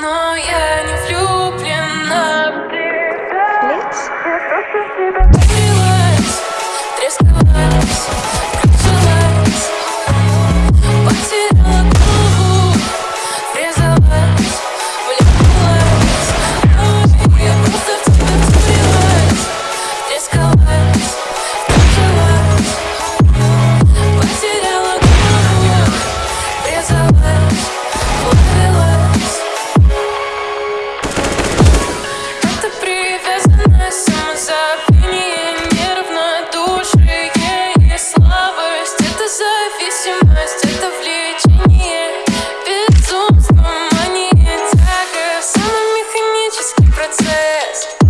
No, yeah. Безумство, мания, тяга Самый механический процесс.